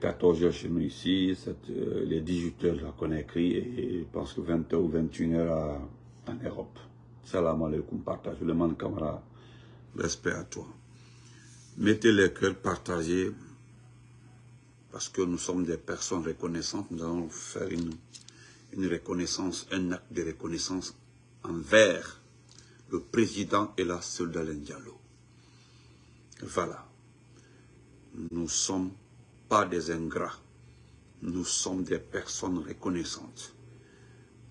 14 heures chez nous ici, euh, les 18 heures à Conakry et je pense que 20 h ou 21 heures en Europe. Salam alaikum, partage le monde camarade. Respect à toi. Mettez les cœurs partagés parce que nous sommes des personnes reconnaissantes. Nous allons faire une, reconnaissance, un acte de reconnaissance envers le président et la soldat Diallo. Voilà. Nous sommes pas des ingrats. Nous sommes des personnes reconnaissantes.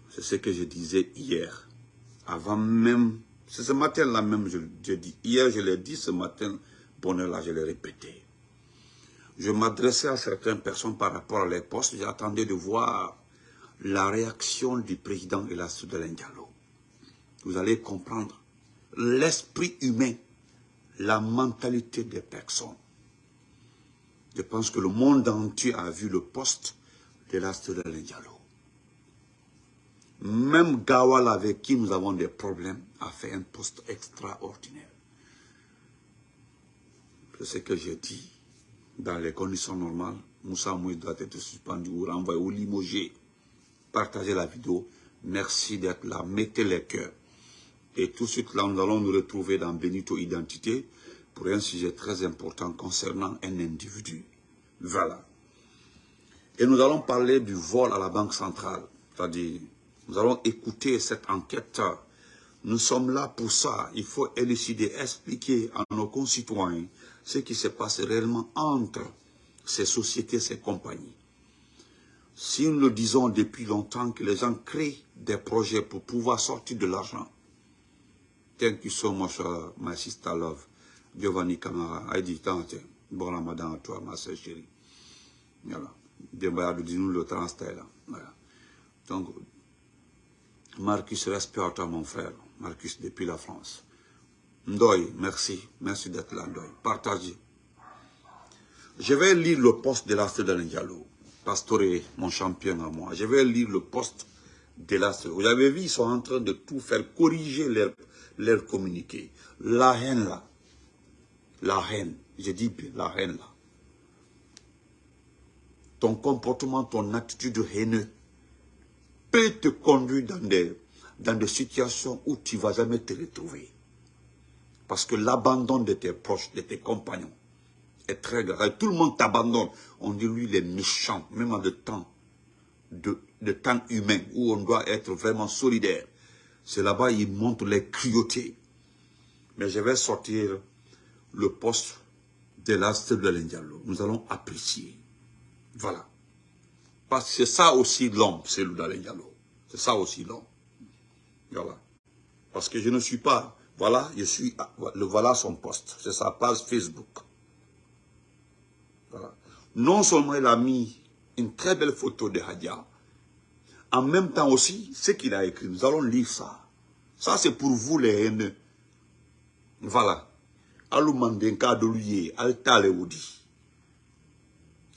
C'est ce que je disais hier. Avant même, c'est ce matin-là même, je, dis. Hier, je l'ai dit, ce matin, bonheur-là, je l'ai répété. Je m'adressais à certaines personnes par rapport à les postes. J'attendais de voir la réaction du président et la de. Vous allez comprendre l'esprit humain, la mentalité des personnes. Je pense que le monde entier a vu le poste de la de Diallo. Même Gawal avec qui nous avons des problèmes a fait un poste extraordinaire. C'est ce que j'ai dit. Dans les conditions normales, Moussa Mouy doit être suspendu ou renvoyé ou limogé. Partagez la vidéo. Merci d'être là. Mettez les cœurs. Et tout de suite, là, nous allons nous retrouver dans Benito Identité pour un sujet très important concernant un individu. Voilà. Et nous allons parler du vol à la Banque centrale. C'est-à-dire, nous allons écouter cette enquête. Nous sommes là pour ça. Il faut élucider, expliquer à nos concitoyens ce qui se passe réellement entre ces sociétés, ces compagnies. Si nous le disons depuis longtemps que les gens créent des projets pour pouvoir sortir de l'argent, Thank you so much, uh, my sister love. Giovanni Kamara. I dit, bon ramadan à toi, ma soeur chérie. Voilà. dis-nous le transfert. Voilà. Donc, Marcus, respect à toi, mon frère. Marcus, depuis la France. Ndoy, merci. Merci d'être là, Ndoy. Partagez. Je vais lire le poste de l'Astre de Diallo. Pastoré, mon champion à moi. Je vais lire le poste de l'Astre. Vous avez vu, ils sont en train de tout faire, corriger leur communiquer. La haine là, la haine, je dis bien la haine là, ton comportement, ton attitude haineux peut te conduire dans des, situations où tu ne vas jamais te retrouver. Parce que l'abandon de tes proches, de tes compagnons, est très grave. Tout le monde t'abandonne. On dit lui, il est méchant, même en temps, de, de temps humain, où on doit être vraiment solidaire. C'est là-bas, il montre les cruautés. Mais je vais sortir le poste de l'astre de l'Indialo. Nous allons apprécier. Voilà. Parce que c'est ça aussi l'homme, c'est le l'Indialo. C'est ça aussi l'homme. Voilà. Parce que je ne suis pas, voilà, je suis, le voilà son poste. C'est sa page Facebook. Voilà. Non seulement il a mis une très belle photo de Hadia, en même temps aussi, ce qu'il a écrit, nous allons lire ça. Ça, c'est pour vous les haineux. Voilà.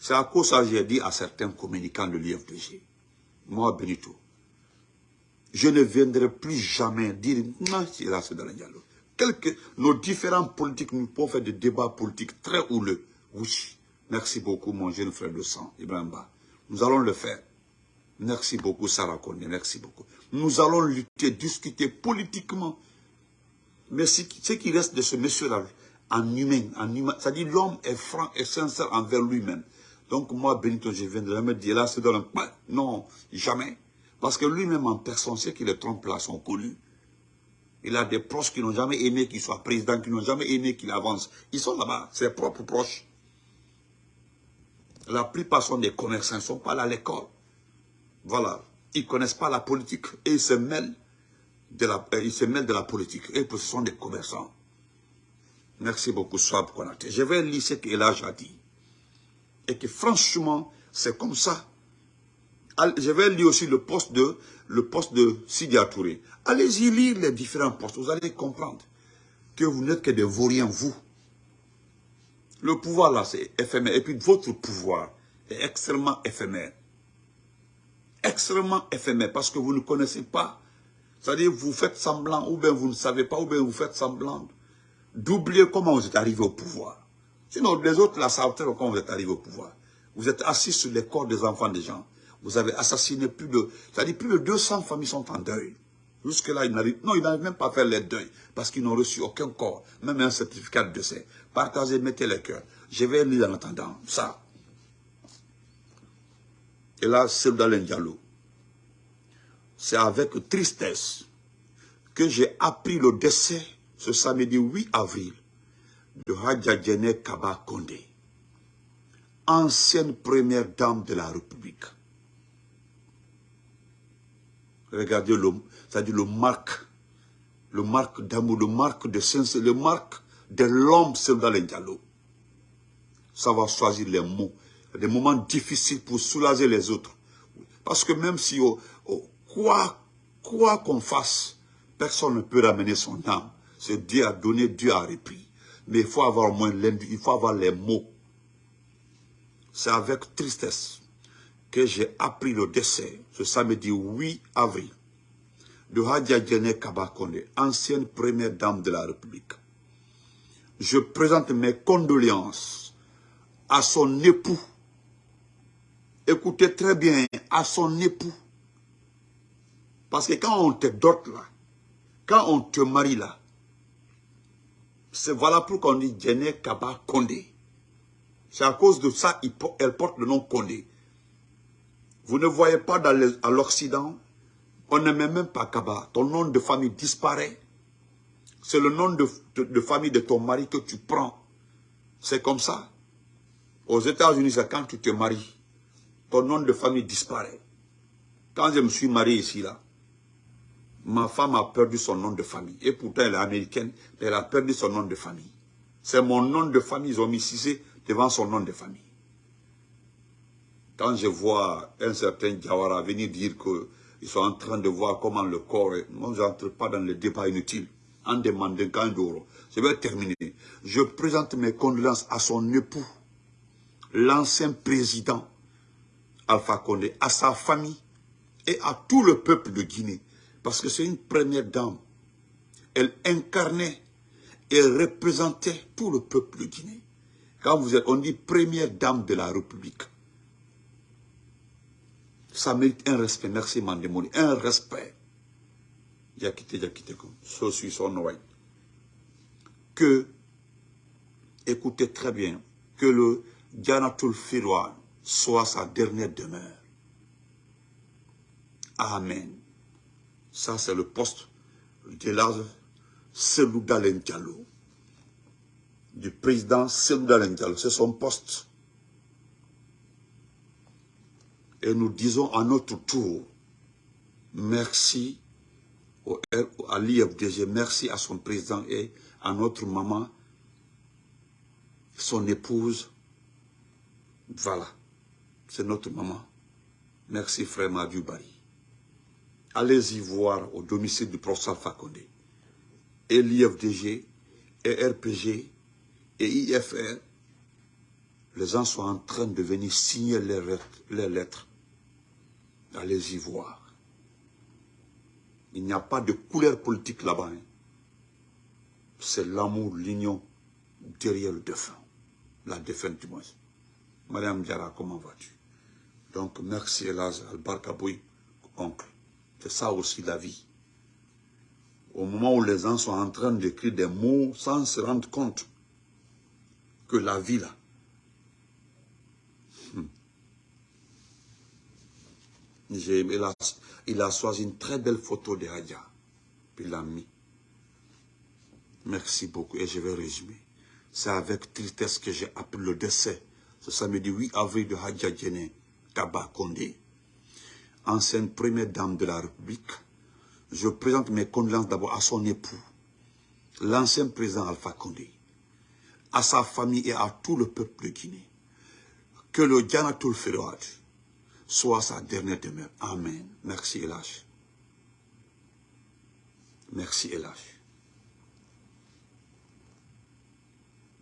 C'est à cause ça j'ai dit à certains communicants de l'IFDG. Moi, Benito, je ne viendrai plus jamais dire non, c'est là, c'est dans le dialogue. Nos différents politiques, nous pouvons faire des débats politiques très houleux. Oui, merci beaucoup, mon jeune frère de sang, Ibrahim Nous allons le faire. Merci beaucoup, Sarah Kone, merci beaucoup. Nous allons lutter, discuter politiquement. Mais ce qui reste de ce monsieur-là, en humain, en humain, c'est-à-dire l'homme est franc et sincère envers lui-même. Donc moi, Benito, je viens de me dire, là, c'est dans. Non, jamais. Parce que lui-même en personne, ceux qui le trompent là sont connus. Il a des proches qui n'ont jamais aimé qu'il soit président, qui n'ont jamais aimé qu'il avance. Ils sont là-bas, ses propres proches. La plupart sont des commerçants, ils ne sont pas là à l'école. Voilà. Ils ne connaissent pas la politique et ils se mêlent de la, euh, ils se mêlent de la politique. Et sont des commerçants. Merci beaucoup, Swab Konate. Je vais lire ce qu'Elage a dit. Et que franchement, c'est comme ça. Je vais lire aussi le poste de, le poste de. Allez-y lire les différents postes. Vous allez comprendre que vous n'êtes que des vauriens, vous. Le pouvoir là, c'est éphémère. Et puis votre pouvoir est extrêmement éphémère extrêmement éphémère parce que vous ne connaissez pas. C'est-à-dire vous faites semblant, ou bien vous ne savez pas, ou bien vous faites semblant d'oublier comment vous êtes arrivé au pouvoir. Sinon, les autres la savent comment vous êtes arrivé au pouvoir. Vous êtes assis sur les corps des enfants des gens. Vous avez assassiné plus de... C'est-à-dire plus de 200 familles sont en deuil. Jusque-là, ils n'arrivent... Non, ils n'arrivent même pas à faire les deuils. Parce qu'ils n'ont reçu aucun corps. Même un certificat de décès. Partagez, mettez les cœurs. Je vais lire en attendant. Ça. Et là, c'est dans Diallo. C'est avec tristesse que j'ai appris le décès ce samedi 8 avril de Hadja Kaba Kondé, ancienne première dame de la République. Regardez le, c'est-à-dire le marque, le marque d'amour, le marque de sincérité, le marque de l'homme dans Diallo. Ça va choisir les mots. Des moments difficiles pour soulager les autres. Parce que même si, oh, oh, quoi qu'on fasse, personne ne peut ramener son âme. C'est Dieu a donné, Dieu a repris. Mais il faut avoir moins il faut avoir les mots. C'est avec tristesse que j'ai appris le décès, ce samedi 8 avril, de Hadja Djene Kabakonde, ancienne première dame de la République. Je présente mes condoléances à son époux. Écoutez très bien, à son époux. Parce que quand on te dote là, quand on te marie là, voilà pourquoi on dit Djene Kaba Kondé. C'est à cause de ça qu'elle porte le nom Kondé. Vous ne voyez pas à l'Occident, on met même pas Kaba. Ton nom de famille disparaît. C'est le nom de, famille de ton mari que tu prends. C'est comme ça. Aux États-Unis, c'est quand tu te maries. Ton nom de famille disparaît. Quand je me suis marié ici, là, ma femme a perdu son nom de famille. Et pourtant, elle est américaine, mais elle a perdu son nom de famille. C'est mon nom de famille, ils ont mis devant son nom de famille. Quand je vois un certain Diawara venir dire qu'ils sont en train de voir comment le corps est, moi je n'entre pas dans le débat inutile, en demandant quand d'euro. Je vais terminer. Je présente mes condoléances à son époux, l'ancien président Alpha Condé, à sa famille et à tout le peuple de Guinée. Parce que c'est une première dame. Elle incarnait et représentait tout le peuple de Guinée. Quand vous êtes, on dit première dame de la République. Ça mérite un respect. Merci Mandemoni. Un respect. quitté, quitté comme. Son Que, écoutez très bien, que le Dianatul Firouan soit sa dernière demeure. Amen. Ça, c'est le poste de l'âge Selouda Diallo. Du président Selouda. C'est son poste. Et nous disons à notre tour, merci au, à l'IFDG, merci à son président et à notre maman, son épouse. Voilà, c'est notre maman. Merci frère Madu allez-y voir au domicile du professeur Fakonde. Et l'IFDG, et RPG, et IFR, les gens sont en train de venir signer les lettres. Allez-y voir. Il n'y a pas de couleur politique là-bas. Hein. C'est l'amour, l'union derrière le défunt. La défunte du moins. Madame Diara, comment vas-tu? Donc, merci Elaz Al-Barkaboui, oncle. C'est ça aussi la vie. Au moment où les gens sont en train d'écrire des mots sans se rendre compte que la vie là, hmm. il, a, il, a, choisi une très belle photo de Hadja, puis l'a mis. Merci beaucoup et je vais résumer. C'est avec tristesse que j'ai appris le décès ce samedi 8 avril de Hadja Djene Kaba Kondé ancienne première dame de la République, je présente mes condoléances d'abord à son époux, l'ancien président Alpha Condé, à sa famille et à tout le peuple de Guinée. Que le Dianatul Féroad soit sa dernière demeure. Amen. Merci Elash. Merci Elash.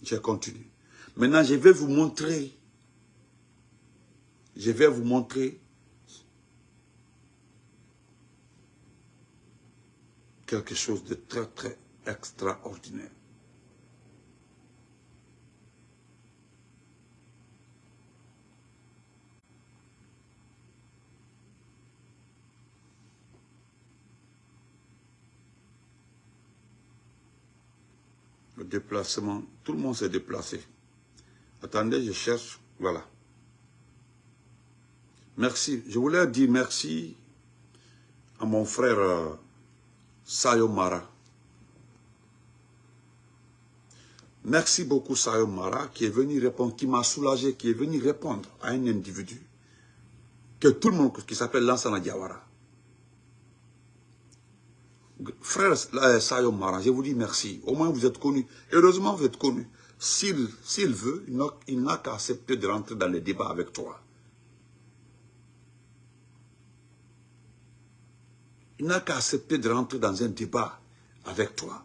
Je continue. Maintenant, je vais vous montrer, je vais vous montrer quelque chose de très, très extraordinaire. Le déplacement, tout le monde s'est déplacé. Attendez, je cherche, voilà. Merci, je voulais dire merci à mon frère euh, euh, Sayo Mara. Merci beaucoup Sayo Mara qui est venu répondre, qui m'a soulagé, qui est venu répondre à un individu que tout le monde, qui s'appelle Lansana Diawara. Frère euh, Sayo Mara, je vous dis merci. Au moins vous êtes connu. Heureusement vous êtes connu. S'il veut, il n'a qu'à accepter de rentrer dans le débat avec toi. Il n'a qu'à accepter de rentrer dans un débat avec toi.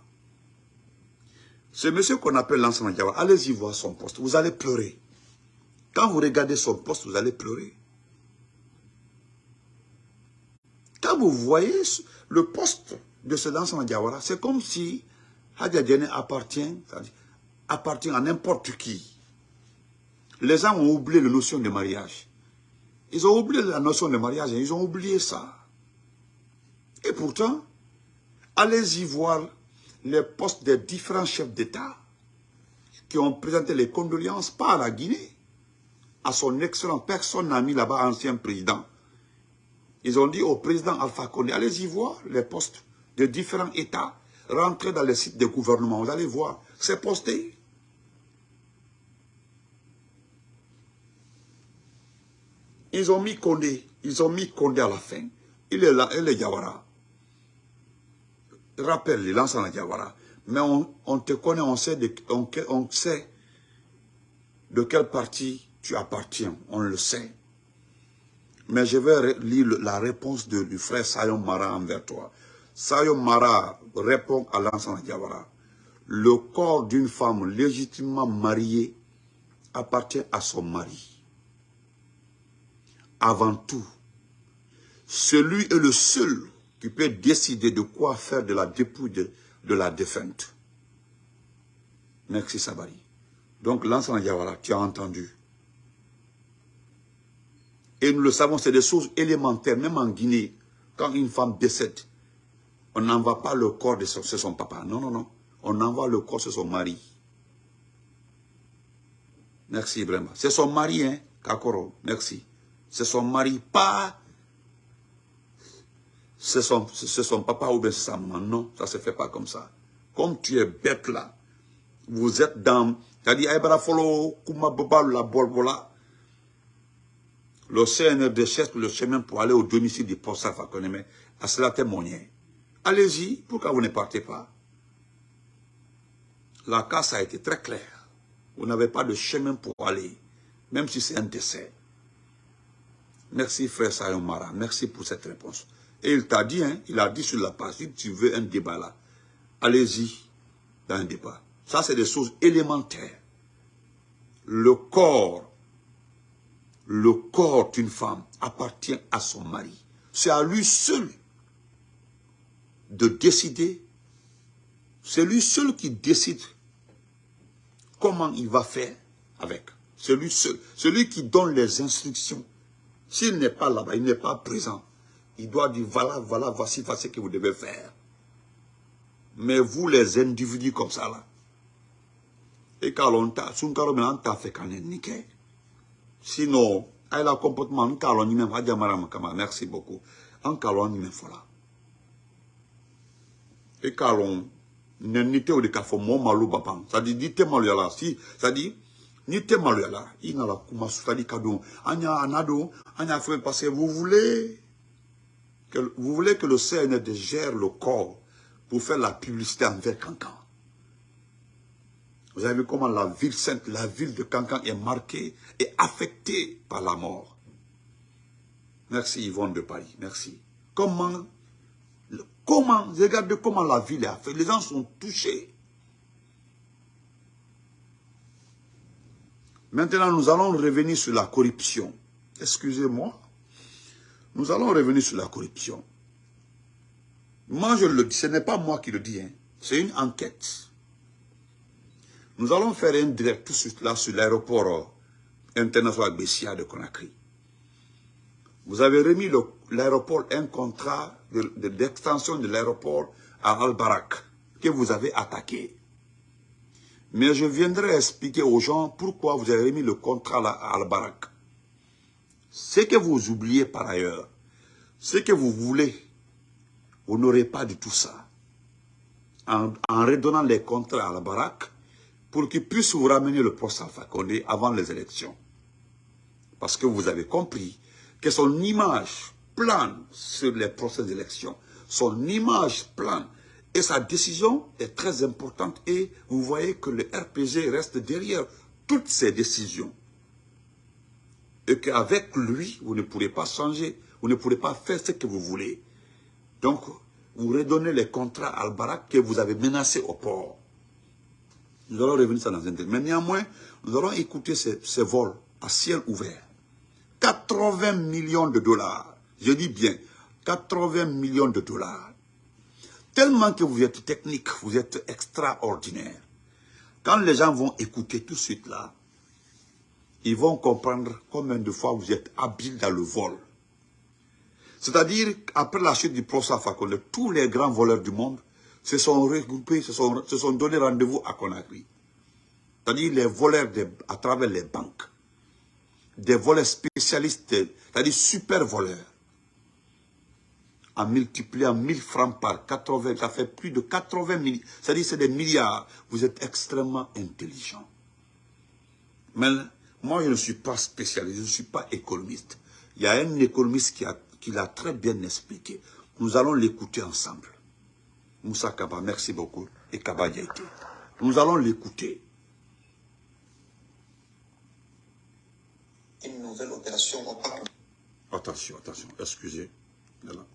Ce monsieur qu'on appelle l'ensemble Diawara, allez-y voir son poste. Vous allez pleurer. Quand vous regardez son poste, vous allez pleurer. Quand vous voyez le poste de ce lancement Diawara, c'est comme si Hadja appartient, appartient à n'importe qui. Les gens ont oublié la notion de mariage. Ils ont oublié la notion de mariage, ils ont oublié ça. Et pourtant, allez-y voir les postes des différents chefs d'État qui ont présenté les condoléances, pas à la Guinée, à son excellent, personne n'a mis là-bas ancien président. Ils ont dit au président Alpha Condé, allez-y voir les postes de différents États, rentrez dans les sites de gouvernement, vous allez voir, c'est posté. Ils ont mis Condé, ils ont mis Condé à la fin. Il est là, il est Yawara rappelle les à Diawara. Mais on, te connaît, on sait, de, on, de quel parti tu appartiens. On le sait. Mais je vais lire la réponse de, du frère Sayon Mara envers toi. Sayon Mara répond à l'ensemble Diawara. Le corps d'une femme légitimement mariée appartient à son mari. Avant tout, celui est le seul tu peux décider de quoi faire de la dépouille de, la défunte. Merci Sabari. Donc l'ensemble Yawara, tu as entendu. Et nous le savons, c'est des choses élémentaires, même en Guinée, quand une femme décède, on n'envoie pas le corps de son, papa. Non, non, non. On envoie le corps de son mari. Merci vraiment. C'est son mari, hein, Kakoro. Merci. C'est son mari, pas c'est son, son, papa ou bien c'est sa maman. Non, ça ne se fait pas comme ça. Comme tu es bête là, vous êtes dans... C'est-à-dire, le CNRD cherche le chemin pour aller au domicile du poste mais à cela témoigner. Allez-y, pourquoi vous ne partez pas? La casse a été très claire. Vous n'avez pas de chemin pour aller, même si c'est un décès. Merci frère Sayomara, merci pour cette réponse. Et il t'a dit, hein, il a dit sur la page, tu veux un débat là, allez-y dans un débat. Ça, c'est des choses élémentaires. Le corps, le corps d'une femme appartient à son mari. C'est à lui seul de décider. C'est lui seul qui décide comment il va faire avec. C'est lui seul. Celui qui donne les instructions. S'il n'est pas là-bas, il n'est pas présent. Il doit dire, voilà, voilà, voici, voici ce que vous devez faire. Mais vous, les individus comme ça, là, et quand on t'a, si on t'a fait quand niqué. Sinon, elle a comportement, on t'a même, merci beaucoup. On t'a même, voilà. Et quand on, nite o de k'a fɔ mɔɔ malo ba pan c'est à dire ni tɛ maloya la si à dire ni tɛ maloya la i nana kuma c'est à dire ka don an y'a a n'a don an y'a fɛn parce que vous voulez vous voulez que le CND gère le corps pour faire la publicité envers Cancan. Vous avez vu comment la ville sainte, la ville de Cancan est marquée et affectée par la mort. Merci Yvonne de Paris, merci. Comment, comment, regardez comment la ville est affectée. Les gens sont touchés. Maintenant, nous allons revenir sur la corruption. Excusez-moi. Nous allons revenir sur la corruption. Moi, je le dis, ce n'est pas moi qui le dis, hein. c'est une enquête. Nous allons faire un direct tout de suite là sur l'aéroport euh, international Bessia de Conakry. Vous avez remis l'aéroport un contrat d'extension de, de l'aéroport à Al-Barak que vous avez attaqué. Mais je viendrai expliquer aux gens pourquoi vous avez remis le contrat à Al-Barak. Ce que vous oubliez par ailleurs, ce que vous voulez, vous n'aurez pas de tout ça. En, redonnant les contrats à Al-Barak, pour qu'il puisse vous ramener le poste Alpha Condé avant les élections. Parce que vous avez compris que son image plane sur les procès d'élection. Son image plane et sa décision est très importante et vous voyez que le RPG reste derrière toutes ces décisions. Et qu'avec lui, vous ne pourrez pas changer, vous ne pourrez pas faire ce que vous voulez. Donc, vous redonnez les contrats à Al-Barak que vous avez menacés au port. Nous allons revenir ça dans un Mais néanmoins, nous allons écouter ces, ces vols à ciel ouvert. 80 millions de dollars. Je dis bien, 80 millions de dollars. Tellement que vous êtes technique, vous êtes extraordinaire. Quand les gens vont écouter tout de suite là, ils vont comprendre combien de fois vous êtes habile dans le vol. C'est-à-dire, après la chute du procès Fakonde, tous les grands voleurs du monde se sont regroupés, se sont, se sont donné rendez-vous à Conakry. C'est-à-dire les voleurs à travers les banques, des voleurs spécialistes, c'est-à-dire super voleurs en multipliant 1000 francs par 80, ça fait plus de 80 milliards. C'est-à-dire c'est des milliards. Vous êtes extrêmement intelligent. Mais moi, je ne suis pas spécialiste, je ne suis pas économiste. Il y a un économiste qui, a, qui l'a très bien expliqué. Nous allons l'écouter ensemble. Moussa Kaba, merci beaucoup. Et Kaba Yaïté. Nous allons l'écouter. Une nouvelle opération Attention, attention, excusez. Voilà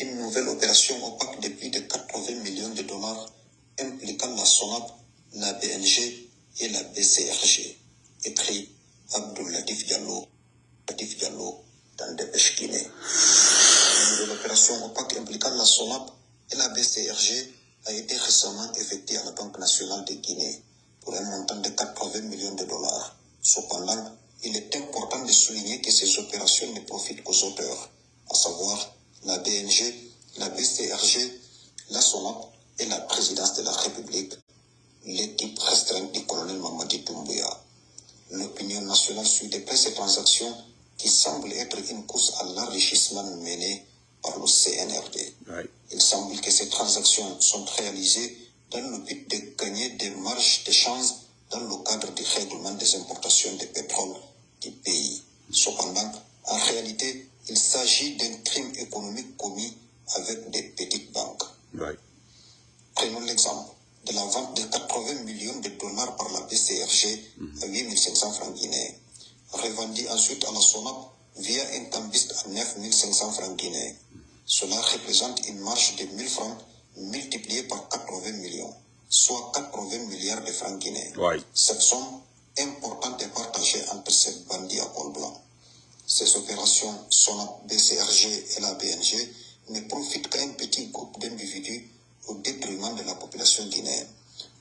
une nouvelle opération opaque de plus de 80 millions de dollars impliquant la SONAP, la BNG et la BCRG, écrit Abdoulatif Diallo, Diallo dans Dépêche Guinée. Une nouvelle opération opaque impliquant la SONAP et la BCRG a été récemment effectuée à la Banque nationale de Guinée pour un montant de 80 millions de dollars. Cependant, il est important de souligner que ces opérations ne profitent qu'aux auteurs, à savoir la BNG, la BCRG, la SONAP et la présidence de la République, l'équipe restreinte du colonel Mamadi Doumbouya. L'opinion nationale suit de ces transactions qui semblent être une course à l'enrichissement menée par le CNRD. Il semble que ces transactions sont réalisées dans le but de gagner des marges de chance dans le cadre du règlement des importations de pétrole du pays. Cependant, en réalité, il s'agit d'un crime économique commis avec des petites banques. Prenons l'exemple de la vente de 80 millions de dollars par la BCRG à 8500 francs guinéens, revendue ensuite à la SONAP via un cambiste à 9500 francs guinéens. Cela représente une marge de 1000 francs multipliée par 80 millions, soit 80 milliards de francs guinéens. Cette somme importante est partagée entre ces bandits à col blanc. Ces opérations sont la BCRG et la BNG ne profitent qu'à un petit groupe d'individus au détriment de la population guinéenne.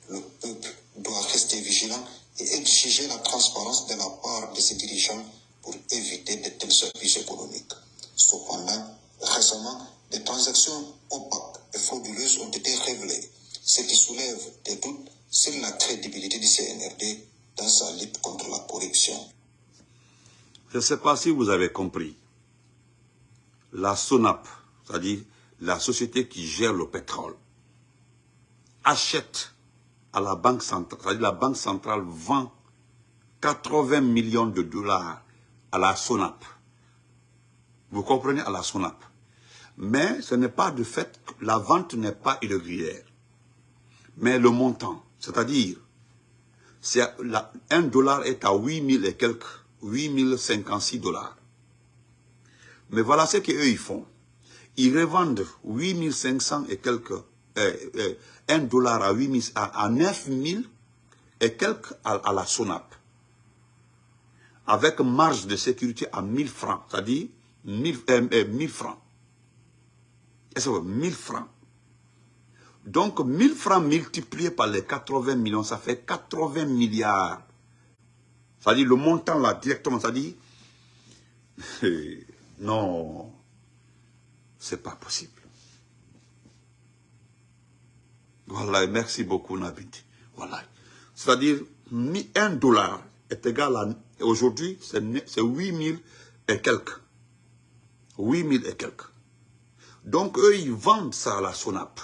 Le peuple doit rester vigilant et exiger la transparence de la part de ses dirigeants pour éviter de tels abus économiques. Cependant, récemment, des transactions opaques et frauduleuses ont été révélées, ce qui soulève des doutes sur la crédibilité du CNRD dans sa lutte contre la corruption. Je ne sais pas si vous avez compris. La SONAP, c'est-à-dire la société qui gère le pétrole, achète à la Banque centrale, c'est-à-dire la Banque centrale vend 80 millions de dollars à la SONAP. Vous comprenez à la SONAP. Mais ce n'est pas de fait que la vente n'est pas irrégulière. Mais le montant, c'est-à-dire, un dollar est à 8 000 et quelques 8056 dollars. Mais voilà ce qu'eux ils font. Ils revendent 8500 et quelques, euh, euh, 1 dollar à, 8 à, à 9000 et quelques à, la SONAP. Avec marge de sécurité à 1000 francs, c'est-à-dire 1000, euh, francs. Et ça 1000 francs. Donc 1000 francs multipliés par les 80 millions, ça fait 80 milliards c'est-à-dire le montant là, directement, c'est-à-dire, non, c'est pas possible. Voilà, merci beaucoup Nabindi. Voilà. C'est-à-dire, 1 dollar est égal à, aujourd'hui, c'est 8 000 et quelques. 8 000 et quelques. Donc, eux, ils vendent ça à la SONAP.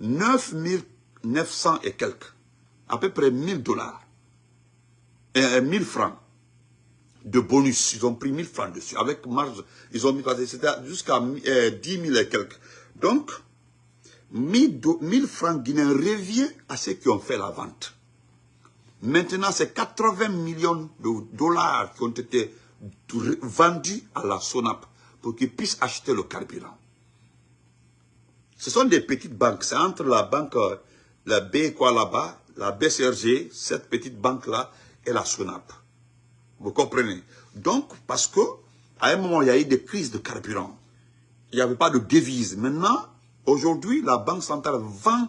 9 900 et quelques. À peu près 1000 dollars. Et 1000 francs de bonus. Ils ont pris 1000 francs dessus. Avec marge, ils ont mis, c'était jusqu'à 10 000 et quelques. Donc, 1000, francs guinéens revient à ceux qui ont fait la vente. Maintenant, c'est 80 millions de dollars qui ont été vendus à la SONAP pour qu'ils puissent acheter le carburant. Ce sont des petites banques. C'est entre la banque, la B quoi là-bas, la BCRG, cette petite banque-là, et la SONAP. Vous comprenez? Donc, parce que à un moment, il y a eu des crises de carburant. Il n'y avait pas de devise. Maintenant, aujourd'hui, la Banque centrale vend,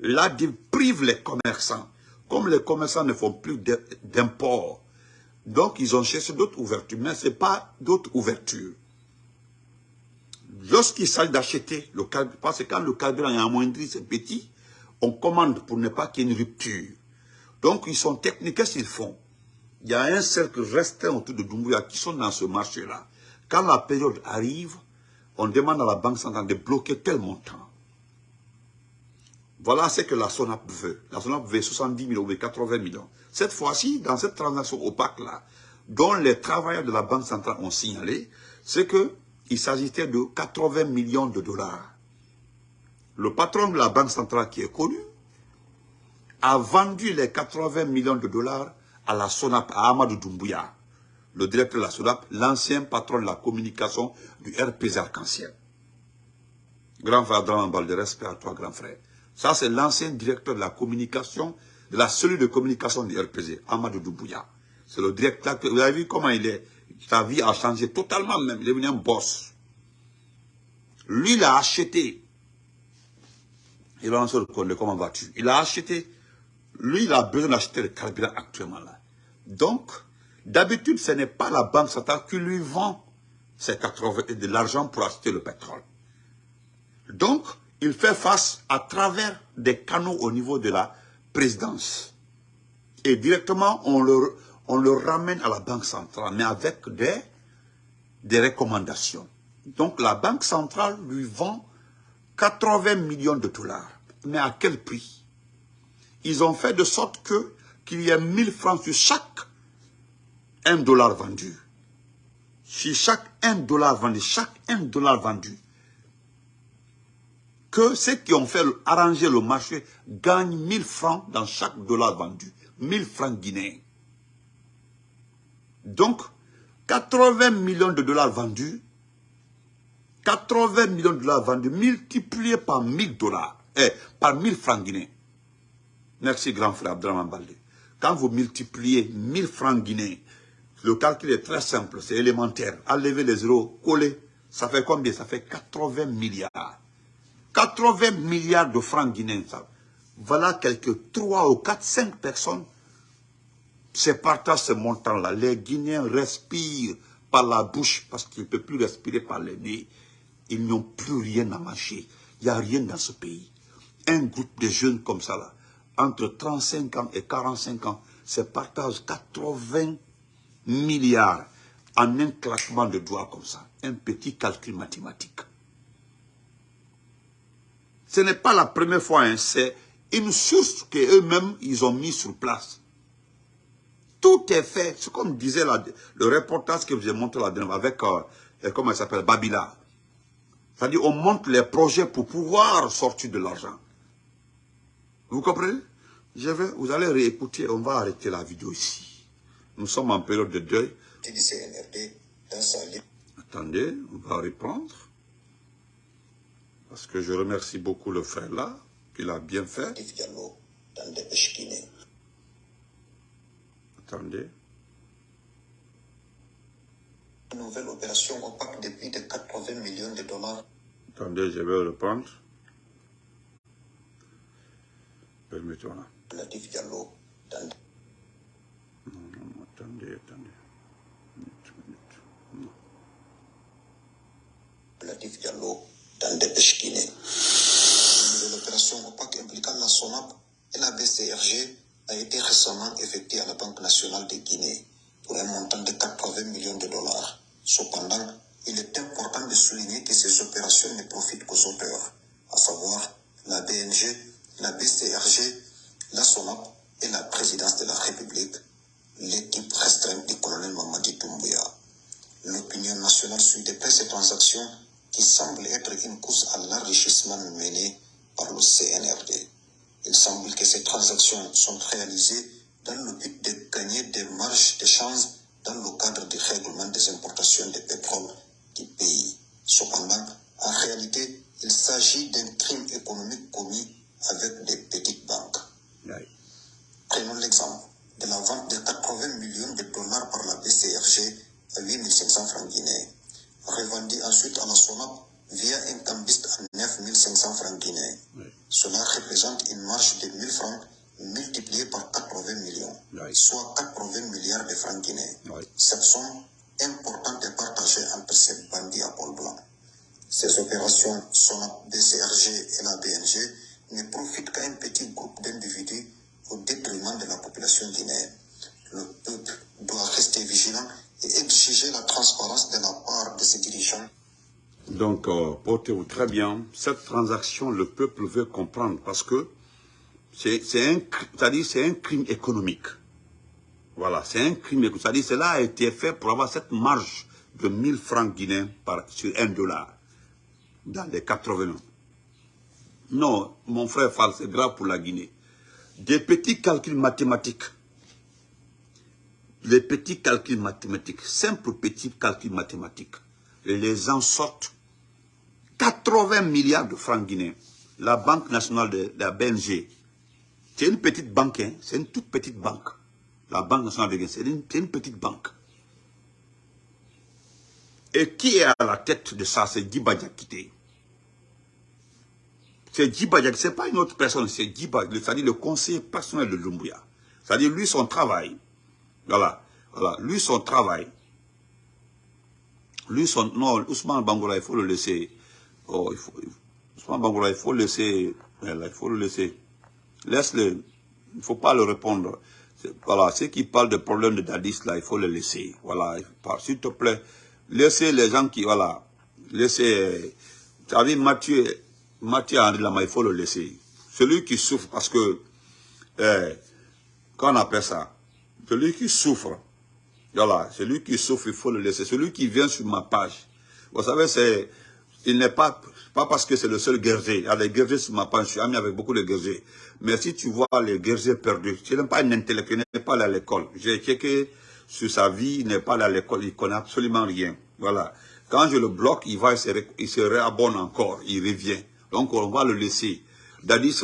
la prive les commerçants. Comme les commerçants ne font plus d'import, donc ils ont cherché d'autres ouvertures, mais ce n'est pas d'autres ouvertures. Lorsqu'il s'agit d'acheter le carburant, parce que quand le carburant est amoindri, c'est petit, on commande pour ne pas qu'il y ait une rupture. Donc ils sont techniques, qu'est-ce qu'ils font? Il y a un cercle restreint autour de Doumbouya qui sont dans ce marché-là. Quand la période arrive, on demande à la Banque centrale de bloquer tel montant. Voilà ce que la SONAP veut. La SONAP veut 70 millions ou 80 millions. Cette fois-ci, dans cette transaction opaque-là, dont les travailleurs de la Banque centrale ont signalé, c'est qu'il s'agissait de 80 millions de dollars. Le patron de la Banque centrale qui est connu a vendu les 80 millions de dollars à la SONAP, à Amadou Doumbouya, le directeur de la SONAP, l'ancien patron de la communication du RPZ Arc-en-Ciel. Grand frère Draman de respect à toi, grand frère. Ça, c'est l'ancien directeur de la communication, de la cellule de communication du RPZ, Amadou Doumbouya. C'est le directeur, vous avez vu comment il est, sa vie a changé totalement même, il est devenu un boss. Lui, il a acheté, il a lancé le comment vas-tu Il a acheté lui, il a besoin d'acheter le carburant actuellement là. Donc, d'habitude, ce n'est pas la banque centrale qui lui vend de l'argent pour acheter le pétrole. Donc, il fait face à travers des canaux au niveau de la présidence. Et directement, on le, ramène à la banque centrale, mais avec des, des recommandations. Donc, la banque centrale lui vend 80 millions de dollars. Mais à quel prix? Ils ont fait de sorte que qu'il y ait 1000 francs sur chaque 1 dollar vendu. Sur chaque 1 dollar vendu, chaque 1 dollar vendu, que ceux qui ont fait arranger le marché gagnent 1000 francs dans chaque dollar vendu. 1000 francs guinéens. Donc, 80 millions de dollars vendus, 80 millions de dollars vendus multipliés par 1000 dollars, eh, par 1000 francs guinéens. Merci, grand frère Abdraman Baldé. Quand vous multipliez 1000 francs guinéens, le calcul est très simple, c'est élémentaire. Enlevez les zéros, coller, ça fait combien? Ça fait 80 milliards. 80 milliards de francs guinéens. Ça. Voilà quelques 3 ou 4, 5 personnes se partagent ce montant-là. Les Guinéens respirent par la bouche parce qu'ils ne peuvent plus respirer par les nez. Ils n'ont plus rien à manger. Il n'y a rien dans ce pays. Un groupe de jeunes comme ça, là, entre 35 ans et 45 ans se partagent 80 milliards en un claquement de doigts comme ça. Un petit calcul mathématique. Ce n'est pas la première fois, hein, c'est une source qu'eux-mêmes, ils ont mis sur place. Tout est fait, c'est comme disait le reportage que je vous ai montré dernière avec, euh, euh, comment il s'appelle, Babila. C'est-à-dire, on montre les projets pour pouvoir sortir de l'argent. Vous comprenez? Je vous allez réécouter, on va arrêter la vidéo ici. Nous sommes en période de deuil. Attendez, on va reprendre. Parce que je remercie beaucoup le frère là, qu'il a bien fait. Attendez. Nouvelle opération opaque de plus de 80 millions de dollars. Attendez, je vais reprendre. Permettez-moi. Latif Diallo dans... Attendez, attendez. Minute, minute. Non. Diallo dans des Peshkine. Une nouvelle opération opaque impliquant la SONAP, et la BCRG a été récemment effectuée à la Banque nationale de Guinée pour un montant de 80 millions de dollars. Cependant, il est important de souligner que ces opérations ne profitent qu'aux auteurs, à savoir la BNG, la BCRG, la SONAP et la présidence de la République, l'équipe restreinte du colonel Mamadi Doumbouya. L'opinion nationale suit de près ces transactions qui semblent être une course à l'enrichissement menée par le CNRD. Il semble que ces transactions sont réalisées dans le but de gagner des marges d'échange dans le cadre du règlement des importations de pétrole du pays. Cependant, en réalité, il s'agit d'un crime économique commis avec des petites banques. Prenons l'exemple de la vente de 80 millions de dollars par la À 8500 francs guinéens, revendue ensuite à la SONAP via un cambiste à 9500 francs guinéens. Cela représente une marge de 1000 francs multipliée par 80 millions, soit 80 milliards de francs guinéens. Cette somme importante est partagée entre ces bandits à pôle blanc. Ces opérations SONAP, BCRG et la BNG ne profitent qu'à un petit groupe d'individus au détriment de la population guinéenne. Le peuple doit rester vigilant et exiger la transparence de la part de ses dirigeants. Donc, euh, portez-vous très bien. Cette transaction, le peuple veut comprendre parce que c'est un, un crime économique. Voilà, c'est un crime économique. Cela a été fait pour avoir cette marge de 1000 francs guinéens par, sur 1 dollar dans les 80 Non, mon frère c'est grave pour la Guinée. Des petits calculs mathématiques les petits calculs mathématiques, simples petits calculs mathématiques, les gens sortent 80 milliards de francs guinéens. La Banque nationale de, la BNG, c'est une petite banque, hein, c'est une toute petite banque. La Banque nationale de Guinée, c'est une, petite banque. Et qui est à la tête de ça C'est Djiba Diakité. C'est Djiba ce n'est pas une autre personne, c'est Djiba, c'est-à-dire le conseiller personnel de Lumbuya. C'est-à-dire lui, son travail, voilà. Voilà. Lui, son travail. Lui, son... Non, Ousmane Bangola, il faut le laisser. Oh, il faut... Ousmane Bangola, il faut le laisser. Il faut le laisser. Laisse-le. Il ne faut pas le répondre. Voilà. Ceux qui parlent de problèmes de Dadis, là, il faut le laisser. Voilà. S'il te plaît. Laissez les gens qui... Voilà. Laissez... Tu as Mathieu... Mathieu André Lama, il faut le laisser. Celui qui souffre parce que... Eh, qu'on appelle ça celui qui souffre, voilà, celui qui souffre, il faut le laisser. Celui qui vient sur ma page, vous savez, c'est, il n'est pas, pas parce que c'est le seul guerrier. Il y a des guerriers sur ma page, je suis ami avec beaucoup de guerriers. Mais si tu vois les guerriers perdus, tu n'es pas un intellectuel, il n'est pas allé à l'école. J'ai checké sur sa vie, il n'est pas allé à l'école, il connaît absolument rien. Voilà. Quand je le bloque, il va, il se, réabonne encore, il revient. Donc on va le laisser. Dadis,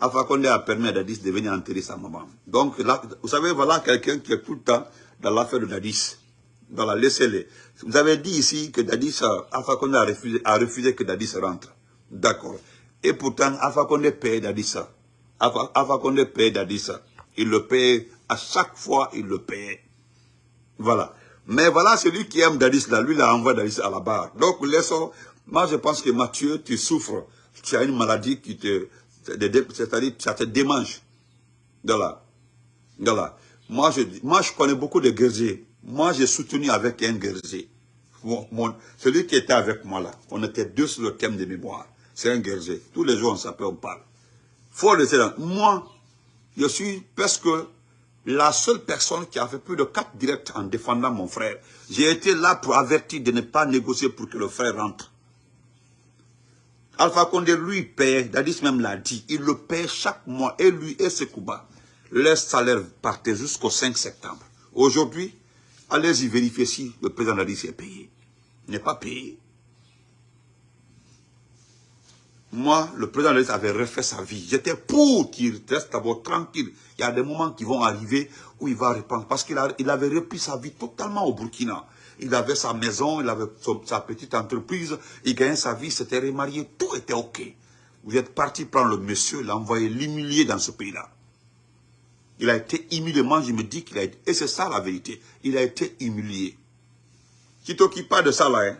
Alpha Condé a permis à Dadis de venir enterrer sa maman. Donc, là, vous savez, voilà quelqu'un qui est tout le temps dans l'affaire de Dadis. Dans la laissez-les. Vous avez dit ici que Dadis, Alpha Condé a refusé, a refusé que Dadis rentre. D'accord. Et pourtant, Alpha Condé paye Dadis. Alpha, Alpha Condé paye Dadis. Il le paye, à chaque fois, il le paye. Voilà. Mais voilà, celui qui aime Dadis, là, lui, il a envoyé Dadis à la barre. Donc, laissons, moi, je pense que Mathieu, tu souffres. Tu as une maladie qui te, c'est-à-dire ça te démange. Voilà. Voilà. Moi je, moi, je connais beaucoup de guerriers. Moi, j'ai soutenu avec un guerrier. celui qui était avec moi là, on était deux sur le thème de mémoire. C'est un guerrier. Tous les jours, on s'appelle, on parle. Faut le dire. Moi, je suis presque la seule personne qui a fait plus de quatre directs en défendant mon frère. J'ai été là pour avertir de ne pas négocier pour que le frère rentre. Alpha Condé, lui, paie, Dadis même l'a dit, il le paie chaque mois, et lui et Sekouba. Leur salaire partait jusqu'au 5 septembre. Aujourd'hui, allez-y vérifier si le président Dadis est payé. Il n'est pas payé. Moi, le président Dadis avait refait sa vie. J'étais pour qu'il reste d'abord tranquille. Il y a des moments qui vont arriver où il va répondre. Parce qu'il avait repris sa vie totalement au Burkina il avait sa maison, il avait sa petite entreprise, il gagnait sa vie, s'était remarié, tout était OK. Vous êtes parti prendre le monsieur, l'envoyer l'humilier dans ce pays-là. Il a été humilié. Moi, je me dis qu'il a été... Et c'est ça la vérité. Il a été humilié. Tu ne t'occupes pas de ça là, hein.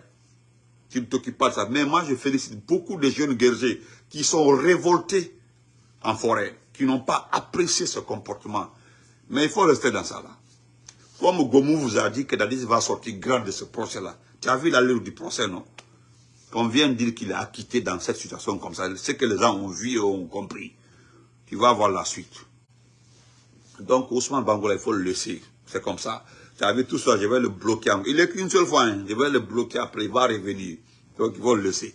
Tu ne t'occupes pas de ça. Mais moi, je félicite beaucoup de jeunes guerriers qui sont révoltés en forêt, qui n'ont pas apprécié ce comportement. Mais il faut rester dans ça là. Comme Gomou vous a dit que Dadis va sortir grand de ce procès-là. Tu as vu l'allure du procès, non? On vient dire qu'il est acquitté dans cette situation comme ça. Ce que les gens ont vu et ont compris. Tu vas voir la suite. Donc Ousmane Bangola, il faut le laisser. C'est comme ça. Tu as vu tout ça, je vais le bloquer. Il est qu'une seule fois, hein. je vais le bloquer après, il va revenir. Donc il faut le laisser.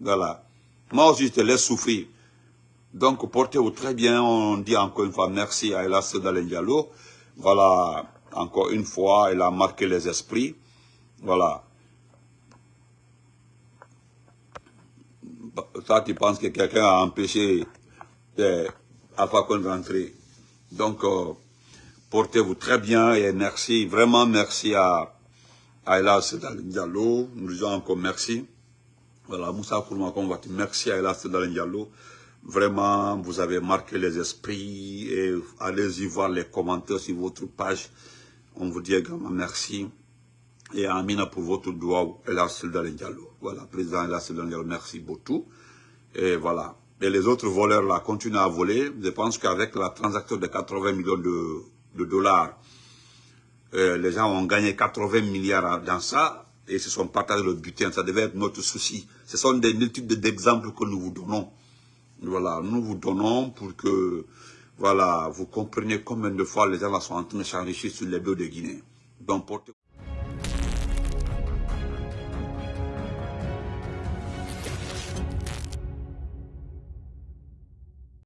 Voilà. Moi aussi, je te laisse souffrir. Donc, portez-vous très bien. On dit encore une fois merci à Elas Diallo. Voilà, encore une fois, elle a marqué les esprits. Voilà. Ça, tu penses que quelqu'un a empêché euh, Alpha Condé rentrer. Donc, euh, portez-vous très bien et merci, vraiment merci à, Elas Diallo. Nous disons encore merci. Voilà, Moussa Kourma, merci à Elas Diallo. Vraiment, vous avez marqué les esprits et allez-y voir les commentaires sur votre page. On vous dit également merci. Et Amina pour votre doigt, Elas Diallo. Voilà, président Elas Diallo, merci beaucoup. Et voilà. Et les autres voleurs là continuent à voler. Je pense qu'avec la transaction de 80 millions de, dollars, euh, les gens ont gagné 80 milliards dans ça et se sont partagés le butin. Ça devait être notre souci. Ce sont des multiples d'exemples que nous vous donnons. Voilà, nous vous donnons pour que voilà, vous compreniez combien de fois les gens sont en train de s'enrichir sur les deux de Guinée.